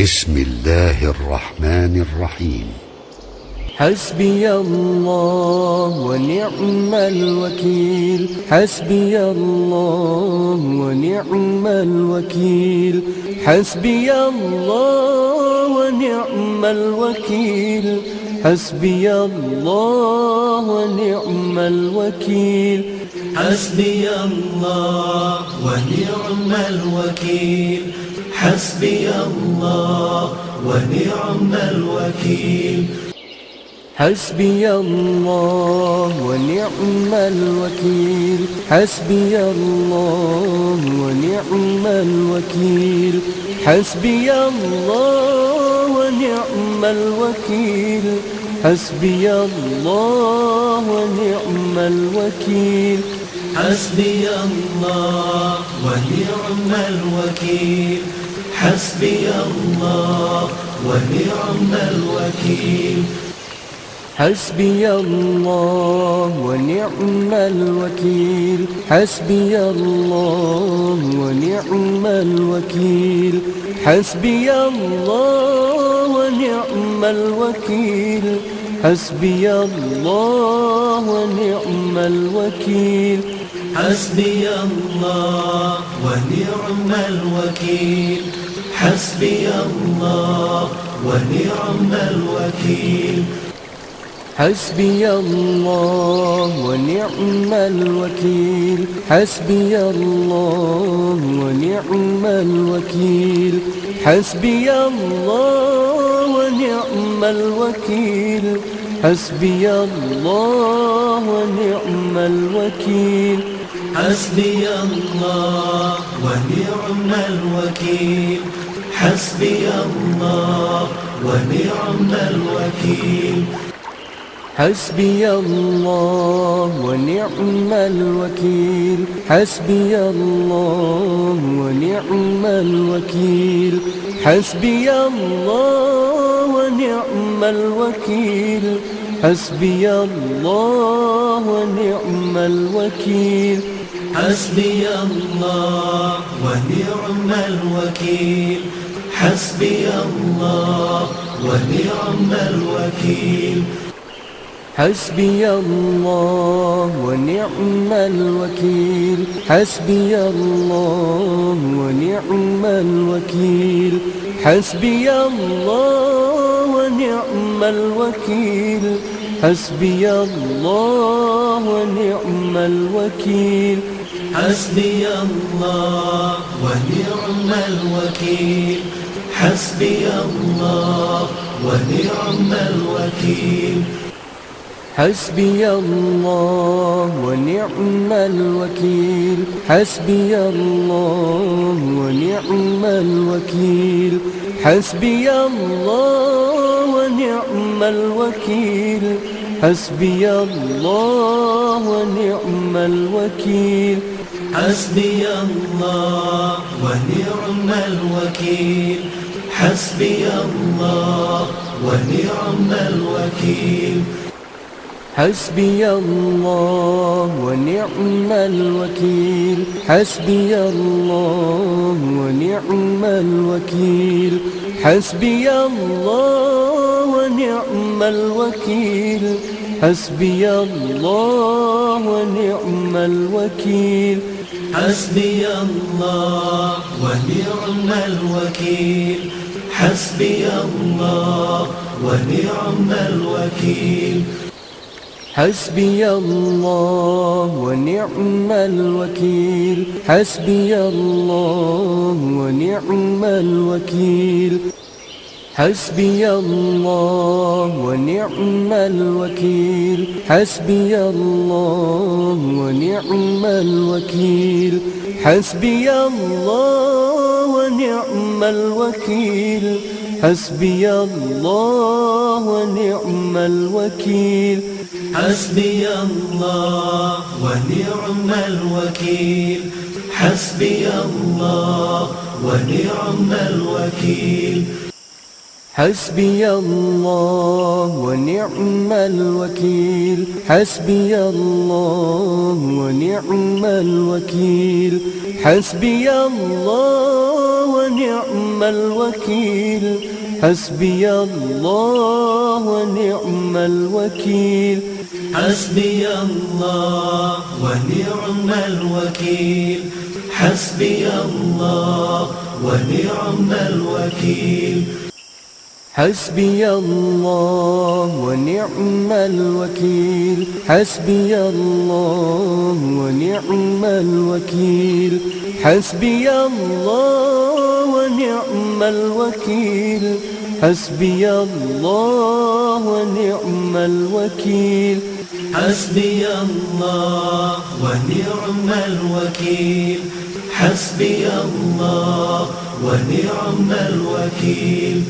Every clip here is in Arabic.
بسم الله الرحمن الرحيم. حسبي الله ونعم الوكيل. حسبي الله ونعم الوكيل. حسبي الله ونعم الوكيل. حسبي الله ونعم الوكيل. حسبي الله ونعم الوكيل. حسبي الله ونعم الوكيل. حسبي الله ونعم الوكيل. حسبي الله ونعم الوكيل. حسبي الله ونعم الوكيل. حسبي الله ونعم الوكيل. حسبي الله ونعم الوكيل. حسبي الله ونعم الوكيل. حسبي الله ونعم الوكيل. حسبي الله ونعم الوكيل. حسبي الله ونعم الوكيل. حسبي الله ونعم الوكيل. حسبي الله ونعم الوكيل. حسبي الله ونعم الوكيل. حسبي الله ونعم الوكيل. حسبي الله ونعم الوكيل. حسبي الله ونعم الوكيل. حسبي الله ونعم الوكيل. حسبي الله ونعم الوكيل. حسبي الله ونعم الوكيل. حسبي الله ونعم الوكيل. حسبي الله ونعم الوكيل. حسبي الله ونعم الوكيل. حسبي الله ونعم الوكيل. حسبي الله ونعم الوكيل. حسبي الله ونعم الوكيل. حسبي الله ونعم الوكيل. حسبي الله ونعم الوكيل. حسبي الله ونعم الوكيل. حسبي الله ونعم الوكيل. حسبي الله ونعم الوكيل. حسبي الله ونعم الوكيل. حسبي الله ونعم الوكيل. حسبي الله ونعم الوكيل. حسبي الله ونعم الوكيل. حسبي الله ونعم الوكيل. حسبي الله ونعم الوكيل. حسبي الله ونعم الوكيل. حسبي الله ونعم الوكيل. حسبي الله ونعم الوكيل. حسبي الله ونعم الوكيل. حسبي الله ونعم الوكيل. حسبي الله ونعم الوكيل. حسبي الله ونعم الوكيل. حسبي الله ونعم الوكيل. حسبي الله ونعم الوكيل. حسبي الله ونعم الوكيل. حسبي الله ونعم الوكيل. حسبي الله ونعم الوكيل. حسبي الله ونعم الوكيل. حسبي الله ونعم الوكيل. حسبي الله ونعم الوكيل. حسبي الله ونعم الوكيل. حسبي الله ونعم الوكيل. حسبي الله ونعم الوكيل. حسبي الله ونعم الوكيل. حسبي الله ونعم الوكيل. حسبي الله ونعم الوكيل. حسبي الله ونعم الوكيل. حسبي الله ونعم الوكيل. حسبي الله ونعم الوكيل. حسبي الله ونعم الوكيل. حسبي الله ونعم الوكيل. حسبي الله ونعم الوكيل.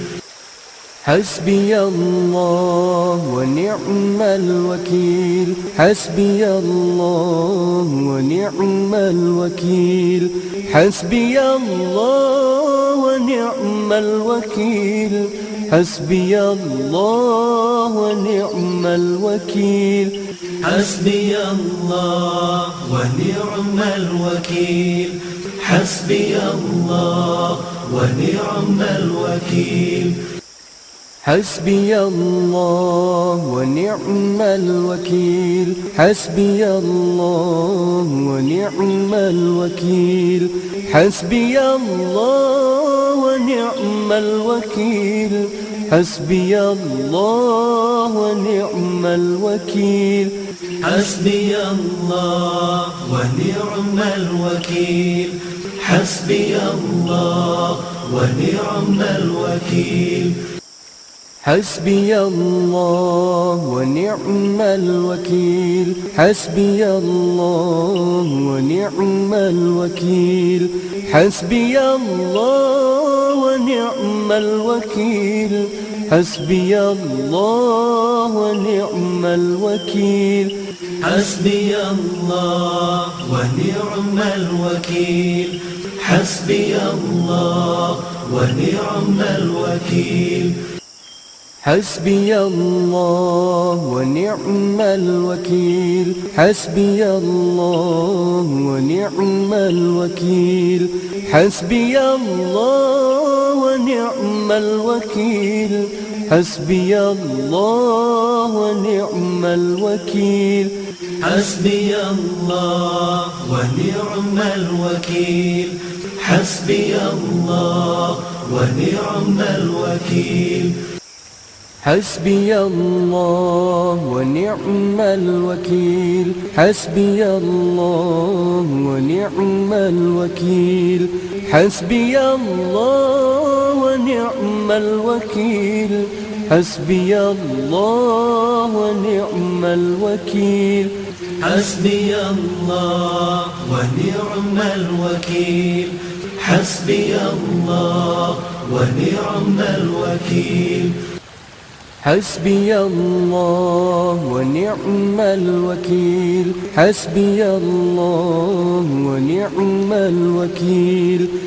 حسبي الله ونعم الوكيل. حسبي الله ونعم الوكيل. حسبي الله ونعم الوكيل. حسبي الله ونعم الوكيل. حسبي الله ونعم الوكيل. حسبي الله ونعم الوكيل. حسبي الله ونعم الوكيل. حسبي الله ونعم الوكيل. حسبي الله ونعم الوكيل. حسبي الله ونعم الوكيل. حسبي الله ونعم الوكيل. حسبي الله ونعم الوكيل. حسبي الله ونعم الوكيل. حسبي الله ونعم الوكيل. حسبي الله ونعم الوكيل. حسبي الله ونعم الوكيل. حسبي الله ونعم الوكيل. حسبي الله ونعم الوكيل. حسبي الله ونعم الوكيل. حسبي الله ونعم الوكيل. حسبي الله ونعم الوكيل. حسبي الله ونعم الوكيل. حسبي الله ونعم الوكيل. حسبي الله ونعم الوكيل. حسبي الله ونعم الوكيل. حسبي الله ونعم الوكيل. حسبي الله ونعم الوكيل. حسبي الله ونعم الوكيل. حسبي الله ونعم الوكيل. حسبي الله ونعم الوكيل. حسبي الله ونعم الوكيل. حسبي الله ونعم الوكيل.